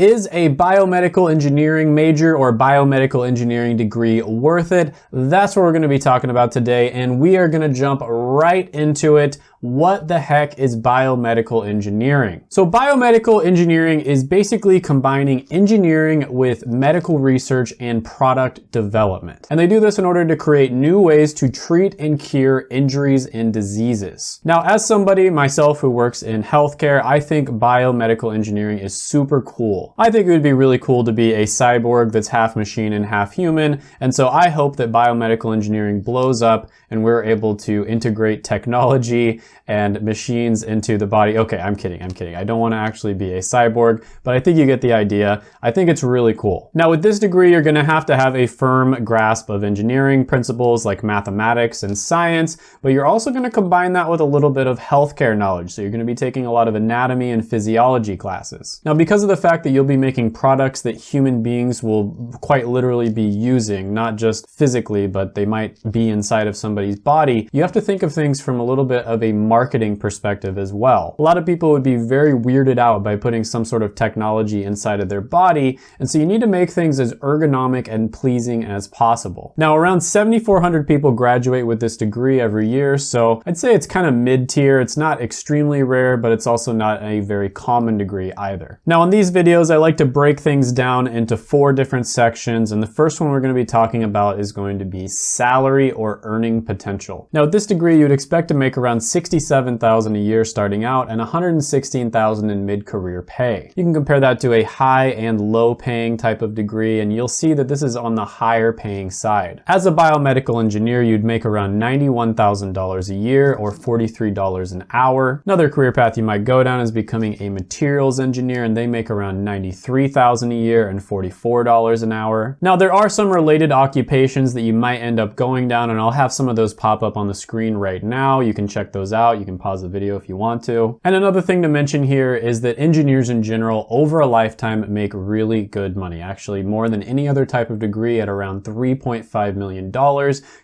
Is a biomedical engineering major or biomedical engineering degree worth it? That's what we're gonna be talking about today, and we are gonna jump right into it what the heck is biomedical engineering? So biomedical engineering is basically combining engineering with medical research and product development. And they do this in order to create new ways to treat and cure injuries and diseases. Now, as somebody myself who works in healthcare, I think biomedical engineering is super cool. I think it would be really cool to be a cyborg that's half machine and half human. And so I hope that biomedical engineering blows up and we're able to integrate technology and machines into the body. Okay, I'm kidding, I'm kidding. I don't want to actually be a cyborg, but I think you get the idea. I think it's really cool. Now with this degree, you're going to have to have a firm grasp of engineering principles like mathematics and science, but you're also going to combine that with a little bit of healthcare knowledge. So you're going to be taking a lot of anatomy and physiology classes. Now because of the fact that you'll be making products that human beings will quite literally be using, not just physically, but they might be inside of somebody's body, you have to think of things from a little bit of a marketing perspective as well. A lot of people would be very weirded out by putting some sort of technology inside of their body, and so you need to make things as ergonomic and pleasing as possible. Now, around 7,400 people graduate with this degree every year, so I'd say it's kind of mid-tier. It's not extremely rare, but it's also not a very common degree either. Now, in these videos, I like to break things down into four different sections, and the first one we're going to be talking about is going to be salary or earning potential. Now, with this degree, you'd expect to make around 60 67,000 a year starting out and 116,000 in mid-career pay. You can compare that to a high and low paying type of degree and you'll see that this is on the higher paying side. As a biomedical engineer, you'd make around $91,000 a year or $43 an hour. Another career path you might go down is becoming a materials engineer and they make around 93,000 a year and $44 an hour. Now there are some related occupations that you might end up going down and I'll have some of those pop up on the screen right now. You can check those out out. You can pause the video if you want to. And another thing to mention here is that engineers in general over a lifetime make really good money, actually more than any other type of degree at around $3.5 million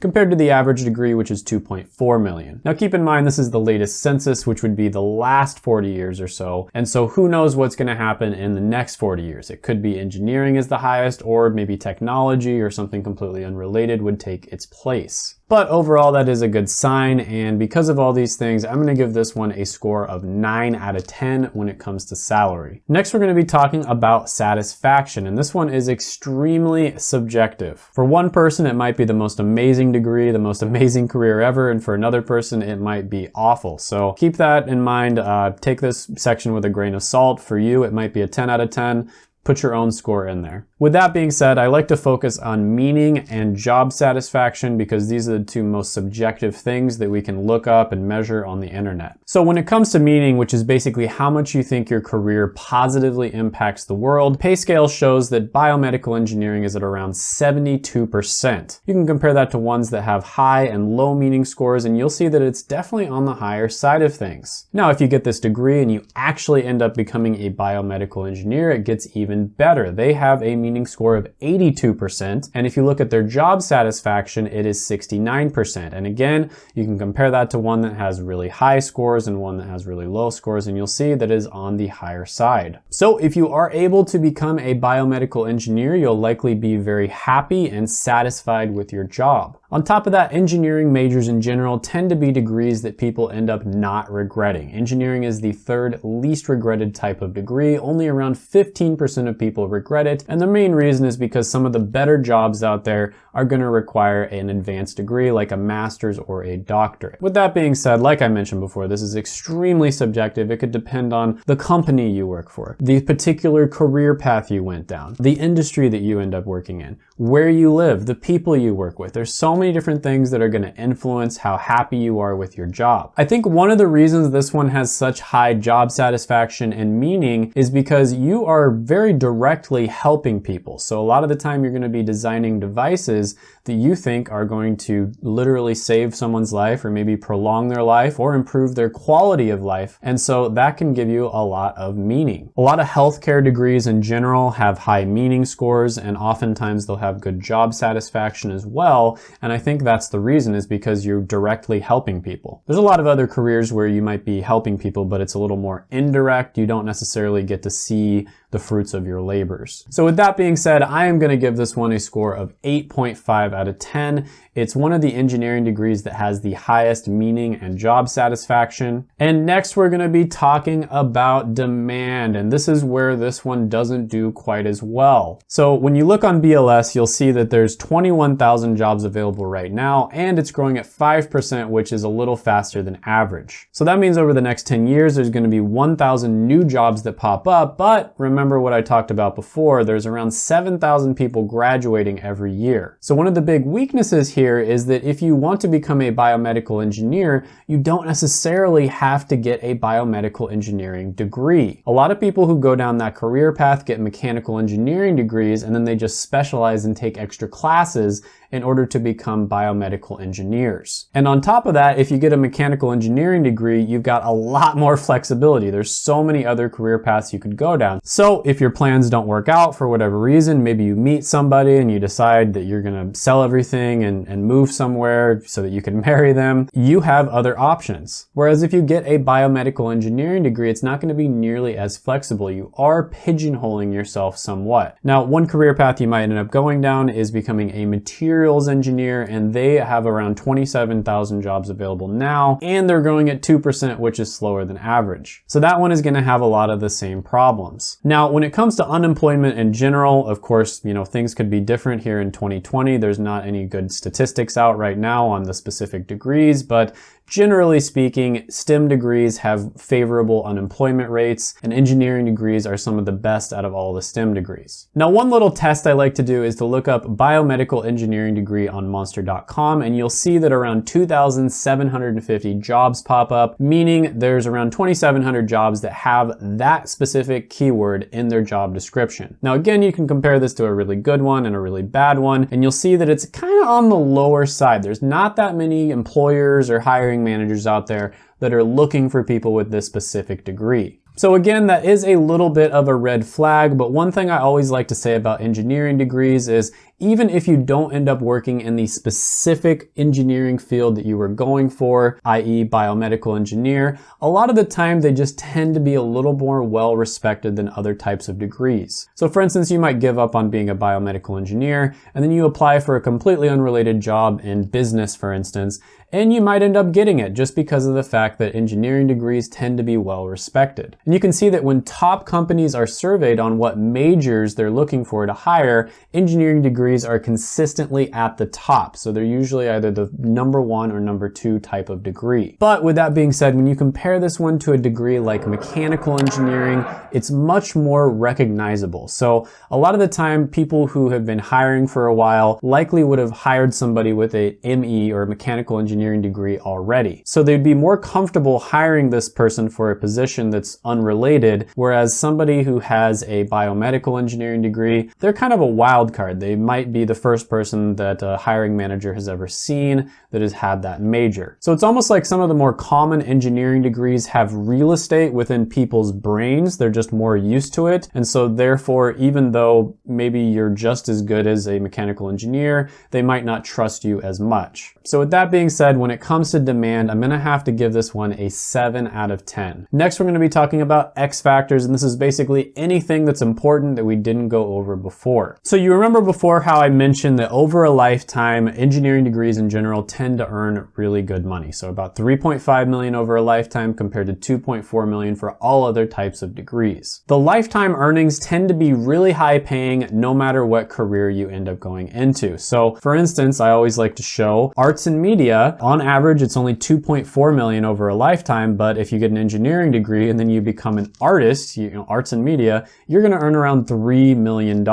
compared to the average degree, which is 2.4 million. Now keep in mind, this is the latest census, which would be the last 40 years or so. And so who knows what's gonna happen in the next 40 years. It could be engineering is the highest or maybe technology or something completely unrelated would take its place. But overall, that is a good sign. And because of all these things, I'm gonna give this one a score of nine out of 10 when it comes to salary. Next, we're gonna be talking about satisfaction. And this one is extremely subjective. For one person, it might be the most amazing degree, the most amazing career ever. And for another person, it might be awful. So keep that in mind. Uh, take this section with a grain of salt. For you, it might be a 10 out of 10 put your own score in there. With that being said, I like to focus on meaning and job satisfaction because these are the two most subjective things that we can look up and measure on the internet. So when it comes to meaning, which is basically how much you think your career positively impacts the world, PayScale shows that biomedical engineering is at around 72%. You can compare that to ones that have high and low meaning scores and you'll see that it's definitely on the higher side of things. Now, if you get this degree and you actually end up becoming a biomedical engineer, it gets even even better. They have a meaning score of 82%, and if you look at their job satisfaction, it is 69%. And again, you can compare that to one that has really high scores and one that has really low scores, and you'll see that is on the higher side. So if you are able to become a biomedical engineer, you'll likely be very happy and satisfied with your job. On top of that, engineering majors in general tend to be degrees that people end up not regretting. Engineering is the third least regretted type of degree. Only around 15% of people regret it. And the main reason is because some of the better jobs out there are going to require an advanced degree like a master's or a doctorate. With that being said, like I mentioned before, this is extremely subjective. It could depend on the company you work for, the particular career path you went down, the industry that you end up working in, where you live, the people you work with. There's so many different things that are going to influence how happy you are with your job. I think one of the reasons this one has such high job satisfaction and meaning is because you are very directly helping people. So a lot of the time you're going to be designing devices that you think are going to literally save someone's life or maybe prolong their life or improve their quality of life. And so that can give you a lot of meaning. A lot of healthcare degrees in general have high meaning scores and oftentimes they'll have good job satisfaction as well. And I think that's the reason is because you're directly helping people. There's a lot of other careers where you might be helping people, but it's a little more indirect. You don't necessarily get to see the fruits of your labors. So with that being said, I am gonna give this one a score of 8.5 out of 10. It's one of the engineering degrees that has the highest meaning and job satisfaction. And next we're gonna be talking about demand, and this is where this one doesn't do quite as well. So when you look on BLS, you'll see that there's 21,000 jobs available right now, and it's growing at 5%, which is a little faster than average. So that means over the next 10 years, there's gonna be 1,000 new jobs that pop up, but remember what I talked about before, there's around 7,000 people graduating every year. So one of the big weaknesses here is that if you want to become a biomedical engineer, you don't necessarily have to get a biomedical engineering degree. A lot of people who go down that career path get mechanical engineering degrees and then they just specialize and take extra classes in order to become biomedical engineers. And on top of that, if you get a mechanical engineering degree, you've got a lot more flexibility. There's so many other career paths you could go down. So if your plans don't work out for whatever reason, maybe you meet somebody and you decide that you're gonna sell everything and, and move somewhere so that you can marry them, you have other options. Whereas if you get a biomedical engineering degree, it's not gonna be nearly as flexible. You are pigeonholing yourself somewhat. Now, one career path you might end up going down is becoming a material materials engineer and they have around 27,000 jobs available now and they're growing at 2% which is slower than average. So that one is going to have a lot of the same problems. Now when it comes to unemployment in general, of course, you know, things could be different here in 2020. There's not any good statistics out right now on the specific degrees, but Generally speaking, STEM degrees have favorable unemployment rates, and engineering degrees are some of the best out of all the STEM degrees. Now, one little test I like to do is to look up biomedical engineering degree on monster.com, and you'll see that around 2,750 jobs pop up, meaning there's around 2,700 jobs that have that specific keyword in their job description. Now, again, you can compare this to a really good one and a really bad one, and you'll see that it's kind of on the lower side. There's not that many employers or hiring hiring managers out there that are looking for people with this specific degree. So again, that is a little bit of a red flag, but one thing I always like to say about engineering degrees is even if you don't end up working in the specific engineering field that you were going for, i.e. biomedical engineer, a lot of the time they just tend to be a little more well respected than other types of degrees. So for instance, you might give up on being a biomedical engineer and then you apply for a completely unrelated job in business, for instance, and you might end up getting it just because of the fact that engineering degrees tend to be well respected. And you can see that when top companies are surveyed on what majors they're looking for to hire, engineering degrees are consistently at the top. So they're usually either the number one or number two type of degree. But with that being said, when you compare this one to a degree like mechanical engineering, it's much more recognizable. So a lot of the time, people who have been hiring for a while likely would have hired somebody with a ME or mechanical engineering engineering degree already. So they'd be more comfortable hiring this person for a position that's unrelated, whereas somebody who has a biomedical engineering degree, they're kind of a wild card. They might be the first person that a hiring manager has ever seen that has had that major. So it's almost like some of the more common engineering degrees have real estate within people's brains. They're just more used to it. And so therefore, even though maybe you're just as good as a mechanical engineer, they might not trust you as much. So with that being said, when it comes to demand, I'm gonna have to give this one a seven out of 10. Next, we're gonna be talking about X factors, and this is basically anything that's important that we didn't go over before. So you remember before how I mentioned that over a lifetime, engineering degrees in general tend to earn really good money. So about 3.5 million over a lifetime compared to 2.4 million for all other types of degrees. The lifetime earnings tend to be really high paying no matter what career you end up going into. So for instance, I always like to show arts and media, on average, it's only 2.4 million over a lifetime, but if you get an engineering degree and then you become an artist, you know, arts and media, you're gonna earn around $3 million.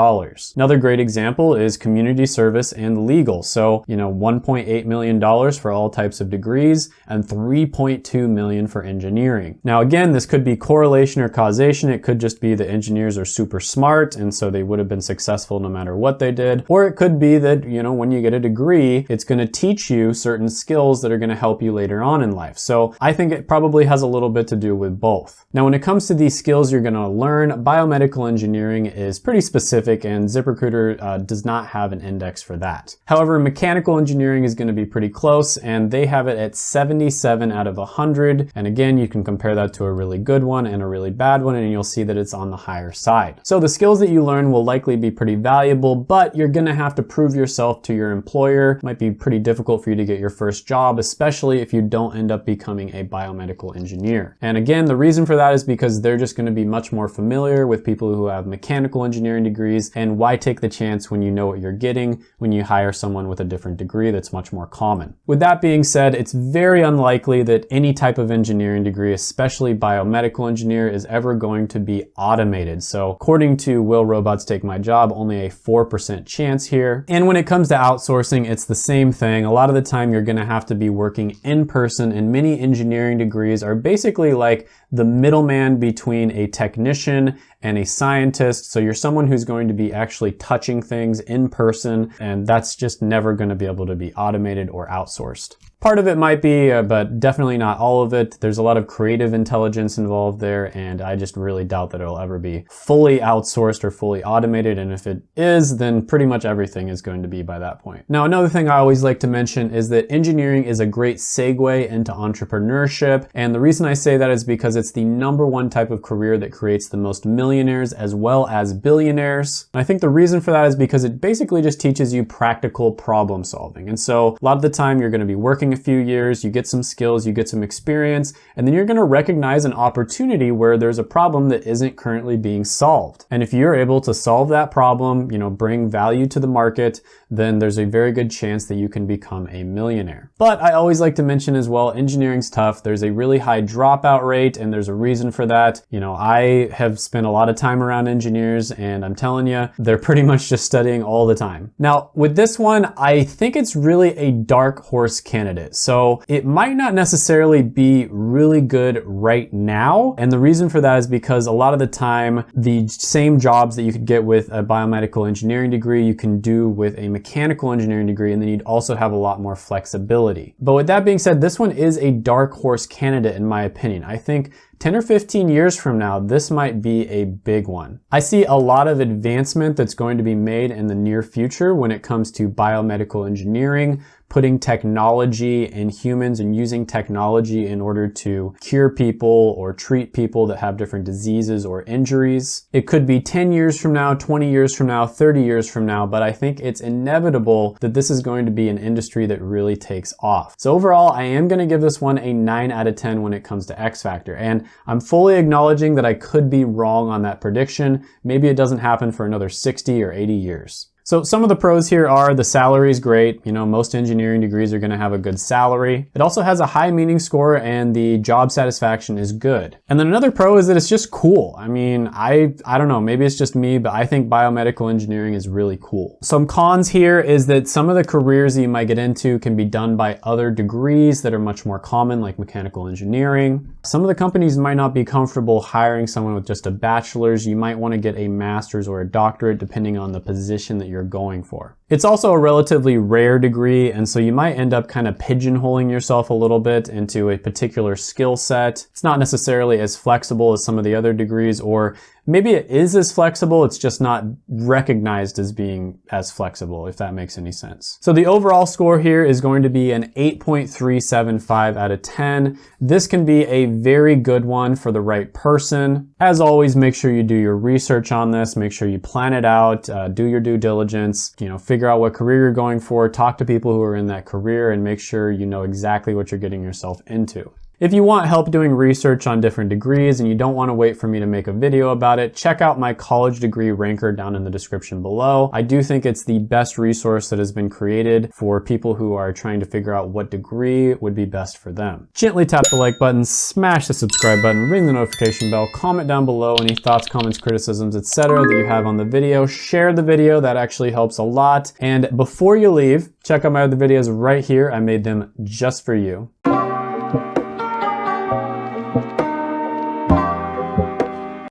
Another great example is community service and legal. So, you know, $1.8 million for all types of degrees and 3.2 million for engineering. Now, again, this could be correlation or causation. It could just be the engineers are super smart and so they would have been successful no matter what they did. Or it could be that, you know, when you get a degree, it's gonna teach you certain skills that are gonna help you later on in life. So I think it probably has a little bit to do with both. Now, when it comes to these skills you're gonna learn, biomedical engineering is pretty specific and ZipRecruiter uh, does not not have an index for that. However, mechanical engineering is gonna be pretty close and they have it at 77 out of 100. And again, you can compare that to a really good one and a really bad one and you'll see that it's on the higher side. So the skills that you learn will likely be pretty valuable, but you're gonna have to prove yourself to your employer. It might be pretty difficult for you to get your first job, especially if you don't end up becoming a biomedical engineer. And again, the reason for that is because they're just gonna be much more familiar with people who have mechanical engineering degrees and why take the chance when you know what you're getting when you hire someone with a different degree that's much more common. With that being said, it's very unlikely that any type of engineering degree, especially biomedical engineer, is ever going to be automated. So according to Will Robots Take My Job, only a 4% chance here. And when it comes to outsourcing, it's the same thing. A lot of the time you're gonna have to be working in person and many engineering degrees are basically like the middleman between a technician and a scientist. So you're someone who's going to be actually touching things in person and that's just never gonna be able to be automated or outsourced. Part of it might be, uh, but definitely not all of it. There's a lot of creative intelligence involved there, and I just really doubt that it'll ever be fully outsourced or fully automated. And if it is, then pretty much everything is going to be by that point. Now, another thing I always like to mention is that engineering is a great segue into entrepreneurship. And the reason I say that is because it's the number one type of career that creates the most millionaires as well as billionaires. And I think the reason for that is because it basically just teaches you practical problem solving. And so a lot of the time you're going to be working a few years, you get some skills, you get some experience, and then you're gonna recognize an opportunity where there's a problem that isn't currently being solved. And if you're able to solve that problem, you know, bring value to the market, then there's a very good chance that you can become a millionaire. But I always like to mention as well, engineering's tough. There's a really high dropout rate and there's a reason for that. You know, I have spent a lot of time around engineers and I'm telling you, they're pretty much just studying all the time. Now, with this one, I think it's really a dark horse candidate. So it might not necessarily be really good right now. And the reason for that is because a lot of the time, the same jobs that you could get with a biomedical engineering degree, you can do with a mechanical engineering degree, and then you'd also have a lot more flexibility. But with that being said, this one is a dark horse candidate in my opinion. I think 10 or 15 years from now, this might be a big one. I see a lot of advancement that's going to be made in the near future when it comes to biomedical engineering, putting technology in humans and using technology in order to cure people or treat people that have different diseases or injuries. It could be 10 years from now, 20 years from now, 30 years from now, but I think it's inevitable that this is going to be an industry that really takes off. So overall, I am going to give this one a 9 out of 10 when it comes to X Factor. And I'm fully acknowledging that I could be wrong on that prediction. Maybe it doesn't happen for another 60 or 80 years. So some of the pros here are the salary is great. You know, most engineering degrees are gonna have a good salary. It also has a high meaning score and the job satisfaction is good. And then another pro is that it's just cool. I mean, I, I don't know, maybe it's just me, but I think biomedical engineering is really cool. Some cons here is that some of the careers that you might get into can be done by other degrees that are much more common, like mechanical engineering. Some of the companies might not be comfortable hiring someone with just a bachelor's. You might wanna get a master's or a doctorate depending on the position that you're going for. It's also a relatively rare degree, and so you might end up kind of pigeonholing yourself a little bit into a particular skill set. It's not necessarily as flexible as some of the other degrees, or maybe it is as flexible, it's just not recognized as being as flexible, if that makes any sense. So the overall score here is going to be an 8.375 out of 10. This can be a very good one for the right person. As always, make sure you do your research on this, make sure you plan it out, uh, do your due diligence, you know, figure out what career you're going for, talk to people who are in that career and make sure you know exactly what you're getting yourself into. If you want help doing research on different degrees and you don't want to wait for me to make a video about it, check out my college degree ranker down in the description below. I do think it's the best resource that has been created for people who are trying to figure out what degree would be best for them. Gently tap the like button, smash the subscribe button, ring the notification bell, comment down below any thoughts, comments, criticisms, etc. that you have on the video. Share the video, that actually helps a lot. And before you leave, check out my other videos right here. I made them just for you.